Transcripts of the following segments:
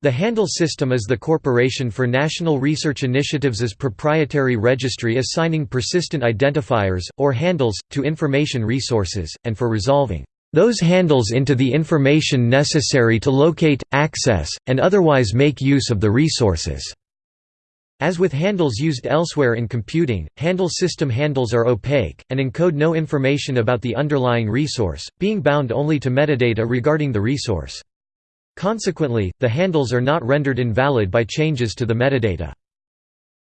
The Handle system is the Corporation for National Research Initiatives' proprietary registry assigning persistent identifiers, or handles, to information resources, and for resolving those handles into the information necessary to locate, access, and otherwise make use of the resources. As with handles used elsewhere in computing, handle system handles are opaque, and encode no information about the underlying resource, being bound only to metadata regarding the resource. Consequently, the handles are not rendered invalid by changes to the metadata.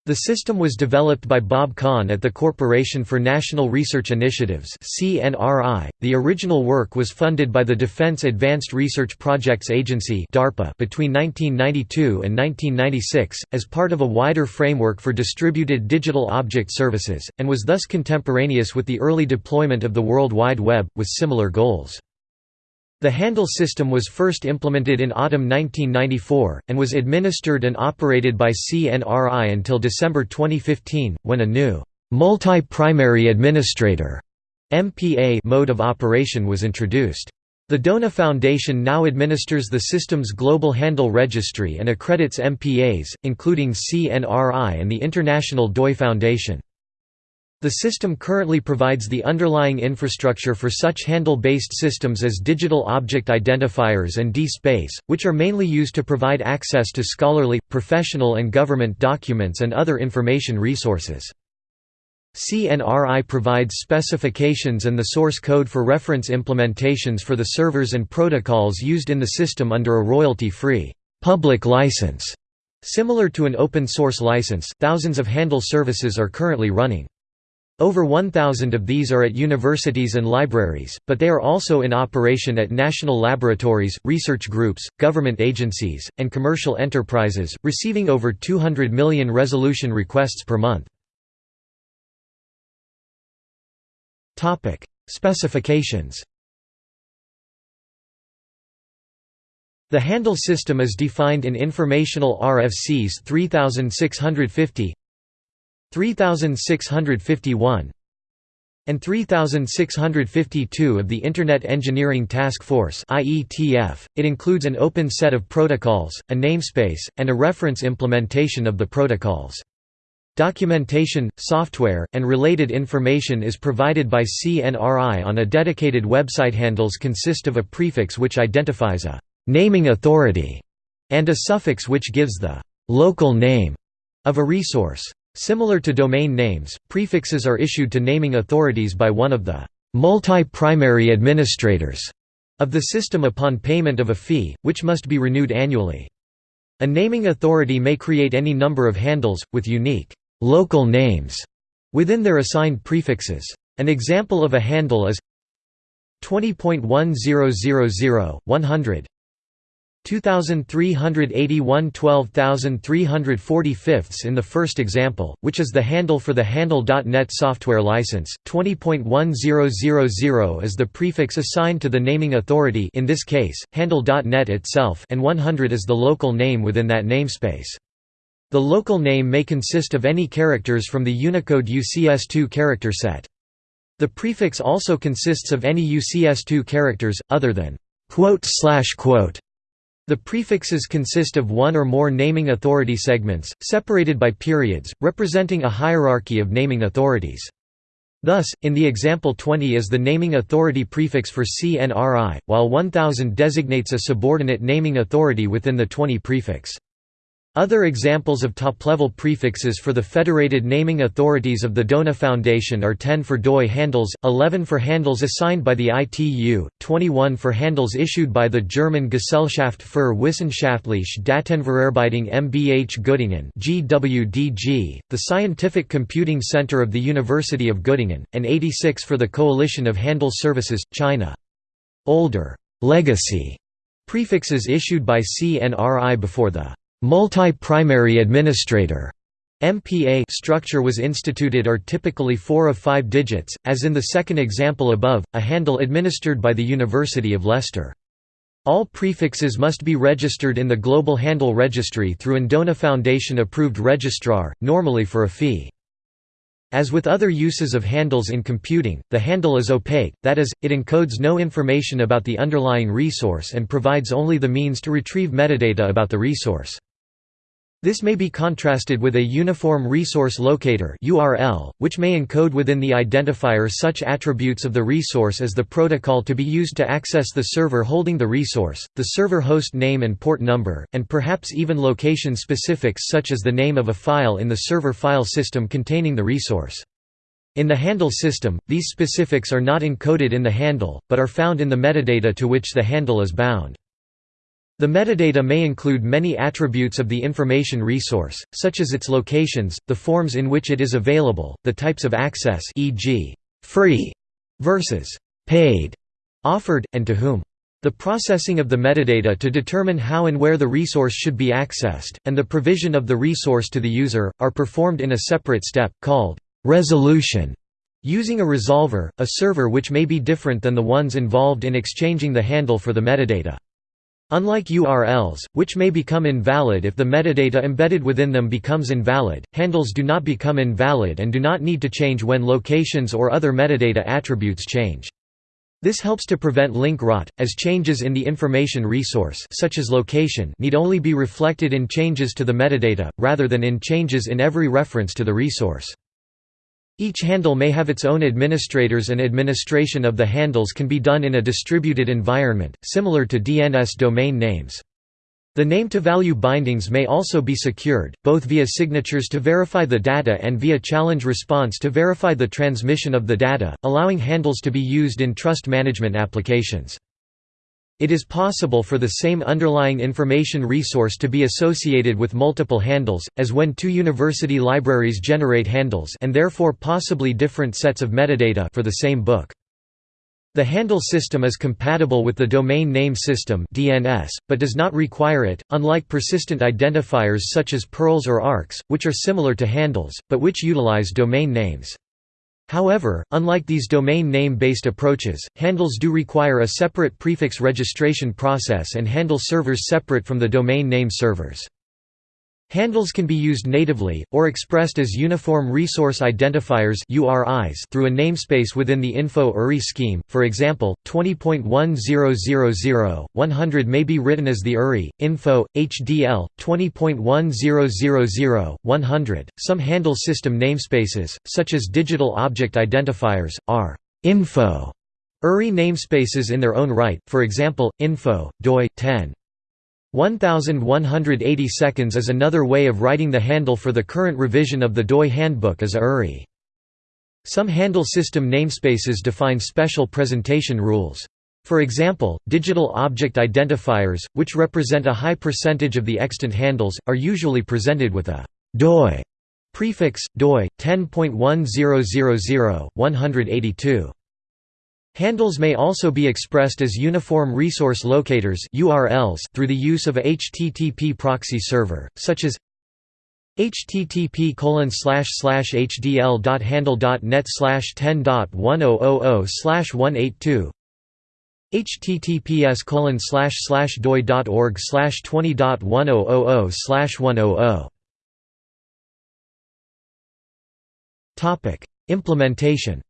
The system was developed by Bob Kahn at the Corporation for National Research Initiatives (CNRI). The original work was funded by the Defense Advanced Research Projects Agency (DARPA) between 1992 and 1996 as part of a wider framework for distributed digital object services and was thus contemporaneous with the early deployment of the World Wide Web with similar goals. The handle system was first implemented in autumn 1994, and was administered and operated by CNRI until December 2015, when a new multi-primary administrator MPA mode of operation was introduced. The DONA Foundation now administers the system's global handle registry and accredits MPAs, including CNRI and the International DOI Foundation. The system currently provides the underlying infrastructure for such handle-based systems as digital object identifiers and DSpace, which are mainly used to provide access to scholarly, professional and government documents and other information resources. CNRI provides specifications and the source code for reference implementations for the servers and protocols used in the system under a royalty-free, public license. Similar to an open-source license, thousands of handle services are currently running. Over 1,000 of these are at universities and libraries, but they are also in operation at national laboratories, research groups, government agencies, and commercial enterprises, receiving over 200 million resolution requests per month. Specifications The handle system is defined in Informational RFCs 3650 3651 and 3652 of the Internet Engineering Task Force IETF. It includes an open set of protocols, a namespace, and a reference implementation of the protocols. Documentation, software, and related information is provided by CNRI on a dedicated website. Handles consist of a prefix which identifies a naming authority and a suffix which gives the local name of a resource. Similar to domain names, prefixes are issued to naming authorities by one of the multi-primary administrators of the system upon payment of a fee, which must be renewed annually. A naming authority may create any number of handles, with unique local names within their assigned prefixes. An example of a handle is 20.1000, 100 2381 12345 in the first example, which is the handle for the Handle.net software license, 20.1000 is the prefix assigned to the naming authority in this case, Handle.net itself and 100 is the local name within that namespace. The local name may consist of any characters from the Unicode UCS2 character set. The prefix also consists of any UCS2 characters, other than quote slash quote the prefixes consist of one or more naming authority segments, separated by periods, representing a hierarchy of naming authorities. Thus, in the example 20 is the naming authority prefix for CNRI, while 1000 designates a subordinate naming authority within the 20 prefix. Other examples of top-level prefixes for the federated naming authorities of the DONA Foundation are 10 for DOI handles, 11 for handles assigned by the ITU, 21 for handles issued by the German Gesellschaft für wissenschaftliche Datenverarbeitung MBH Göttingen GWDG, the Scientific Computing Center of the University of Göttingen, and 86 for the Coalition of Handle Services, China. Older legacy prefixes issued by CNRI before the Multi-primary administrator MPA structure was instituted are typically four of five digits, as in the second example above, a handle administered by the University of Leicester. All prefixes must be registered in the Global Handle Registry through an DONA Foundation approved registrar, normally for a fee. As with other uses of handles in computing, the handle is opaque, that is, it encodes no information about the underlying resource and provides only the means to retrieve metadata about the resource. This may be contrasted with a Uniform Resource Locator (URL), which may encode within the identifier such attributes of the resource as the protocol to be used to access the server holding the resource, the server host name and port number, and perhaps even location specifics such as the name of a file in the server file system containing the resource. In the handle system, these specifics are not encoded in the handle, but are found in the metadata to which the handle is bound. The metadata may include many attributes of the information resource, such as its locations, the forms in which it is available, the types of access e.g., free versus paid, offered, and to whom. The processing of the metadata to determine how and where the resource should be accessed, and the provision of the resource to the user, are performed in a separate step, called resolution, using a resolver, a server which may be different than the ones involved in exchanging the handle for the metadata. Unlike URLs, which may become invalid if the metadata embedded within them becomes invalid, handles do not become invalid and do not need to change when locations or other metadata attributes change. This helps to prevent link rot, as changes in the information resource such as location need only be reflected in changes to the metadata, rather than in changes in every reference to the resource. Each handle may have its own administrators and administration of the handles can be done in a distributed environment, similar to DNS domain names. The name-to-value bindings may also be secured, both via signatures to verify the data and via challenge response to verify the transmission of the data, allowing handles to be used in trust management applications. It is possible for the same underlying information resource to be associated with multiple handles, as when two university libraries generate handles and therefore possibly different sets of metadata for the same book. The handle system is compatible with the domain name system (DNS), but does not require it, unlike persistent identifiers such as PURLs or ARKs, which are similar to handles, but which utilize domain names. However, unlike these domain name-based approaches, handles do require a separate prefix registration process and handle servers separate from the domain name servers. Handles can be used natively, or expressed as Uniform Resource Identifiers through a namespace within the info URI scheme, for example, 20.1000, 100 may be written as the URI, info, HDL, 20.1000, 100. Some handle system namespaces, such as Digital Object Identifiers, are info URI namespaces in their own right, for example, info, doi, 10. 1180 seconds is another way of writing the handle for the current revision of the DOI handbook as URI. Some handle system namespaces define special presentation rules. For example, digital object identifiers, which represent a high percentage of the extant handles, are usually presented with a DOI prefix, DOI, 10.1000, 182. Handles may also be expressed as Uniform Resource Locators URLs through the use of a HTTP proxy server, such as http hdl.handle.net 10.1000 182 https doi.org 20.1000 100 Topic Implementation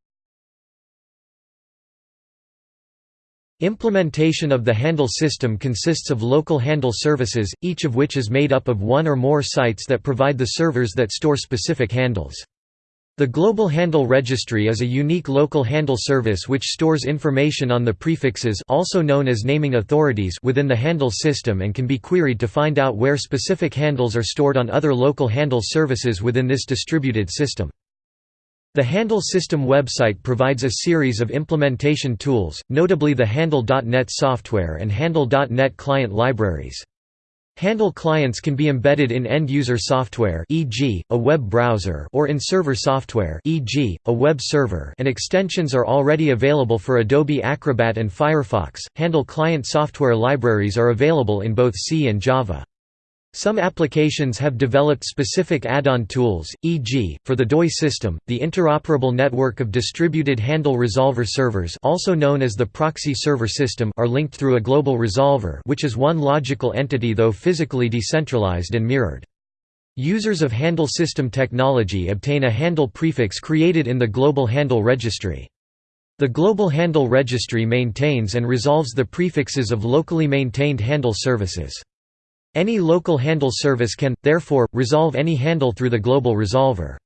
Implementation of the handle system consists of local handle services, each of which is made up of one or more sites that provide the servers that store specific handles. The Global Handle Registry is a unique local handle service which stores information on the prefixes also known as naming authorities within the handle system and can be queried to find out where specific handles are stored on other local handle services within this distributed system. The Handle System website provides a series of implementation tools, notably the Handle.net software and Handle.net client libraries. Handle clients can be embedded in end-user software e.g., a web browser or in server software e.g., a web server and extensions are already available for Adobe Acrobat and Firefox. Handle client software libraries are available in both C and Java. Some applications have developed specific add-on tools, e.g., for the DOI system, the Interoperable Network of Distributed Handle Resolver Servers also known as the Proxy Server System are linked through a global resolver which is one logical entity though physically decentralized and mirrored. Users of handle system technology obtain a handle prefix created in the Global Handle Registry. The Global Handle Registry maintains and resolves the prefixes of locally maintained handle services. Any local handle service can, therefore, resolve any handle through the global resolver.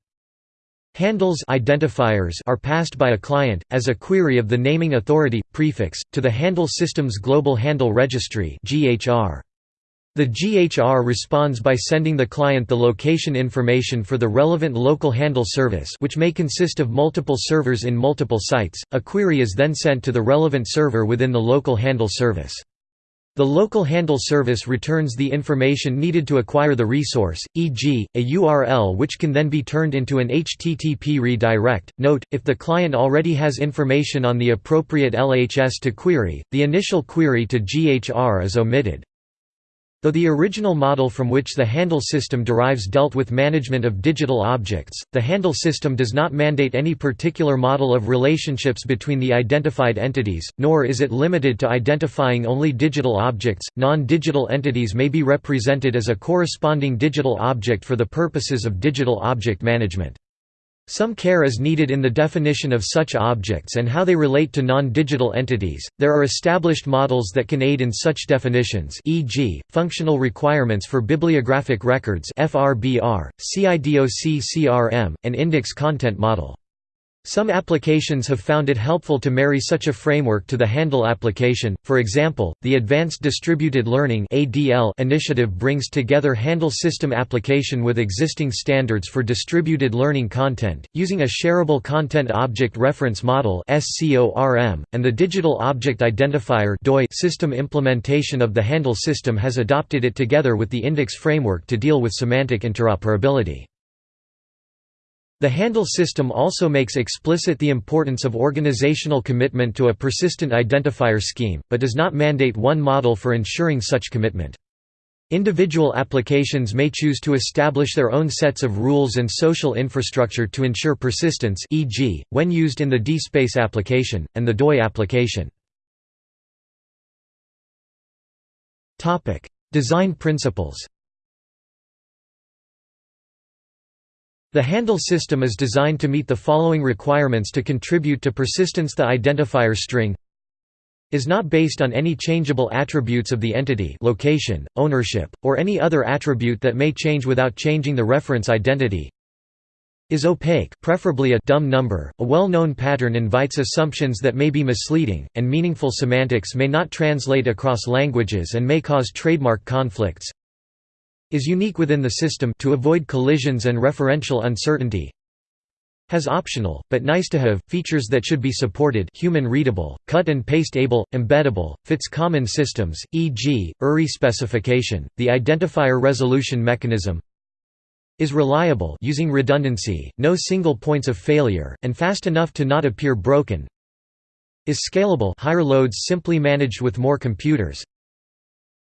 Handles identifiers are passed by a client, as a query of the naming authority, prefix, to the handle system's Global Handle Registry The GHR responds by sending the client the location information for the relevant local handle service which may consist of multiple servers in multiple sites, a query is then sent to the relevant server within the local handle service. The local handle service returns the information needed to acquire the resource, e.g., a URL which can then be turned into an HTTP redirect. Note, if the client already has information on the appropriate LHS to query, the initial query to GHR is omitted. Though the original model from which the handle system derives dealt with management of digital objects, the handle system does not mandate any particular model of relationships between the identified entities, nor is it limited to identifying only digital objects. Non digital entities may be represented as a corresponding digital object for the purposes of digital object management. Some care is needed in the definition of such objects and how they relate to non-digital entities. There are established models that can aid in such definitions, e.g., functional requirements for bibliographic records (FRBR), CIDOC-CRM, and indecs content model. Some applications have found it helpful to marry such a framework to the Handle application, for example, the Advanced Distributed Learning initiative brings together Handle system application with existing standards for distributed learning content, using a Shareable Content Object Reference Model and the Digital Object Identifier system implementation of the Handle system has adopted it together with the indecs framework to deal with semantic interoperability. The handle system also makes explicit the importance of organizational commitment to a persistent identifier scheme, but does not mandate one model for ensuring such commitment. Individual applications may choose to establish their own sets of rules and social infrastructure to ensure persistence e.g., when used in the DSpace application, and the DOI application. Design principles The handle system is designed to meet the following requirements to contribute to persistence. The identifier string is not based on any changeable attributes of the entity location, ownership, or any other attribute that may change without changing the reference identity. Is opaque preferably a dumb number, a well-known pattern invites assumptions that may be misleading, and meaningful semantics may not translate across languages and may cause trademark conflicts is unique within the system to avoid collisions and referential uncertainty has optional, but nice-to-have, features that should be supported human readable, cut and paste able, embeddable, fits common systems, e.g., URI specification, the identifier resolution mechanism is reliable using redundancy, no single points of failure, and fast enough to not appear broken is scalable higher loads simply managed with more computers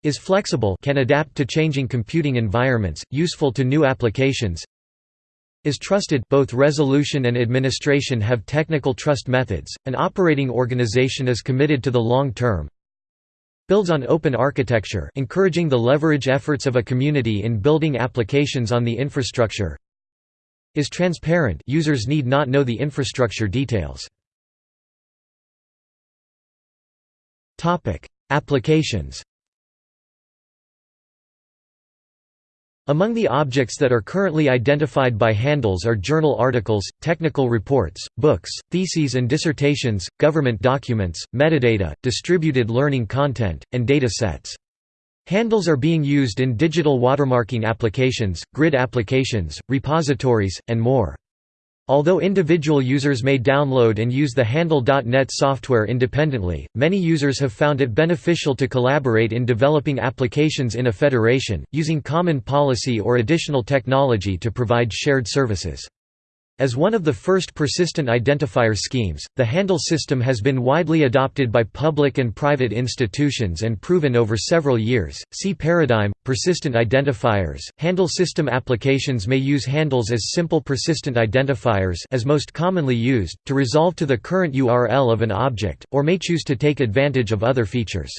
is flexible can adapt to changing computing environments, useful to new applications is trusted both resolution and administration have technical trust methods, an operating organization is committed to the long term builds on open architecture encouraging the leverage efforts of a community in building applications on the infrastructure is transparent users need not know the infrastructure details. Applications Among the objects that are currently identified by handles are journal articles, technical reports, books, theses and dissertations, government documents, metadata, distributed learning content, and data sets. Handles are being used in digital watermarking applications, grid applications, repositories, and more. Although individual users may download and use the Handle.net software independently, many users have found it beneficial to collaborate in developing applications in a federation, using common policy or additional technology to provide shared services. As one of the first persistent identifier schemes, the Handle system has been widely adopted by public and private institutions and proven over several years. See Paradigm, persistent identifiers. Handle system applications may use handles as simple persistent identifiers as most commonly used, to resolve to the current URL of an object, or may choose to take advantage of other features.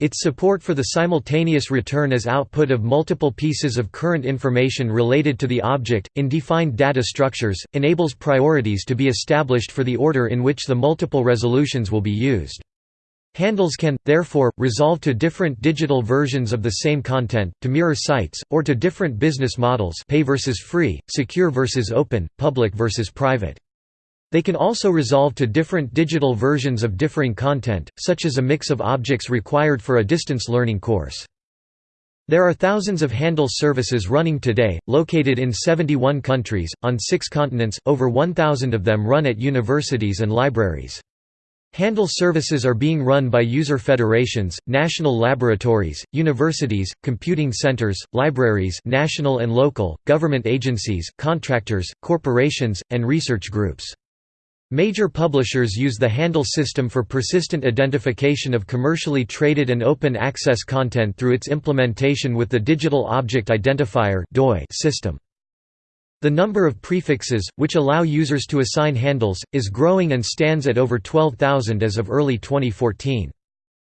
Its support for the simultaneous return as output of multiple pieces of current information related to the object, in defined data structures, enables priorities to be established for the order in which the multiple resolutions will be used. Handles can, therefore, resolve to different digital versions of the same content, to mirror sites, or to different business models pay versus free, secure versus open, public versus private. They can also resolve to different digital versions of differing content, such as a mix of objects required for a distance learning course. There are thousands of Handle services running today, located in 71 countries, on six continents, over 1,000 of them run at universities and libraries. Handle services are being run by user federations, national laboratories, universities, computing centers, libraries national and local, government agencies, contractors, corporations, and research groups. Major publishers use the Handle system for persistent identification of commercially traded and open access content through its implementation with the Digital Object Identifier system. The number of prefixes, which allow users to assign handles, is growing and stands at over 12,000 as of early 2014.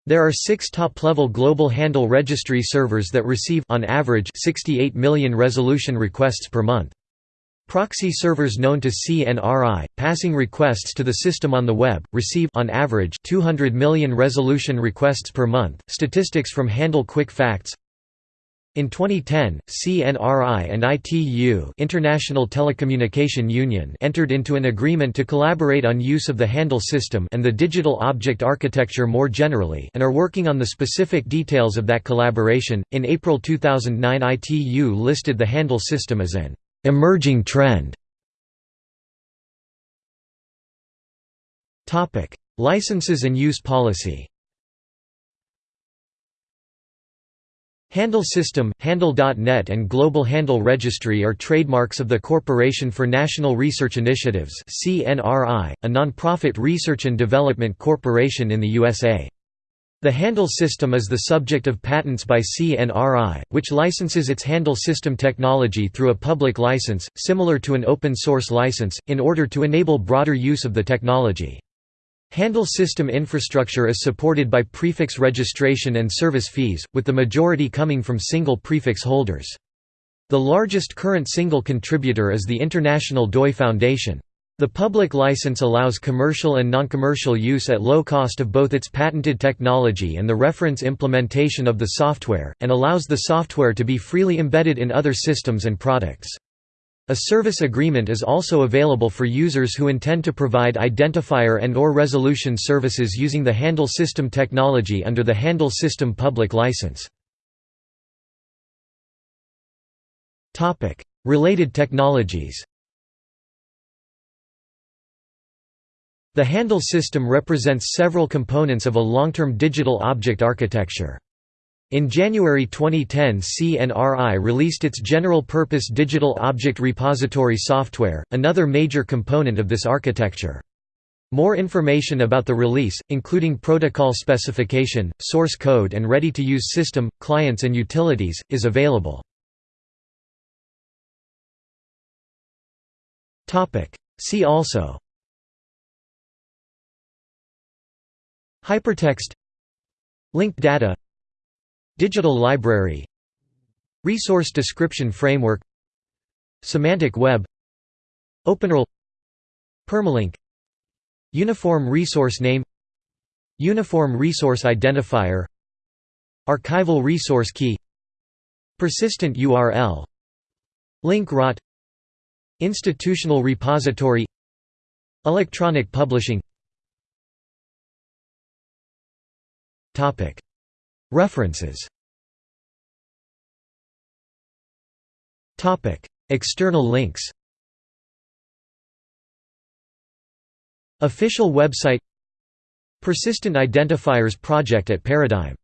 There are six top-level global handle registry servers that receive on average 68 million resolution requests per month. Proxy servers known to CNRI, passing requests to the system on the web, receive on average 200 million resolution requests per month. Statistics from Handle Quick Facts in 2010, CNRI and ITU International Telecommunication Union entered into an agreement to collaborate on use of the Handle system and the digital object architecture more generally and are working on the specific details of that collaboration. In April 2009 ITU listed the Handle system as an Emerging trend Licenses and use policy Handle System, Handle.net and Global Handle Registry are trademarks of the Corporation for National Research Initiatives a non-profit research and development corporation in the USA. The Handle system is the subject of patents by CNRI, which licenses its Handle system technology through a public license, similar to an open-source license, in order to enable broader use of the technology. Handle system infrastructure is supported by prefix registration and service fees, with the majority coming from single prefix holders. The largest current single contributor is the International DOI Foundation. The public license allows commercial and non-commercial use at low cost of both its patented technology and the reference implementation of the software, and allows the software to be freely embedded in other systems and products. A service agreement is also available for users who intend to provide identifier and or resolution services using the Handle System technology under the Handle System public license. Related technologies The Handle system represents several components of a long-term digital object architecture. In January 2010 CNRI released its general-purpose Digital Object Repository software, another major component of this architecture. More information about the release, including protocol specification, source code and ready-to-use system, clients and utilities, is available. See also Hypertext Linked data Digital library Resource description framework Semantic web OpenURL Permalink Uniform resource name Uniform resource identifier Archival resource key Persistent URL Link rot Institutional repository Electronic publishing References. External links. Official website. Persistent Identifiers Project at Paradigm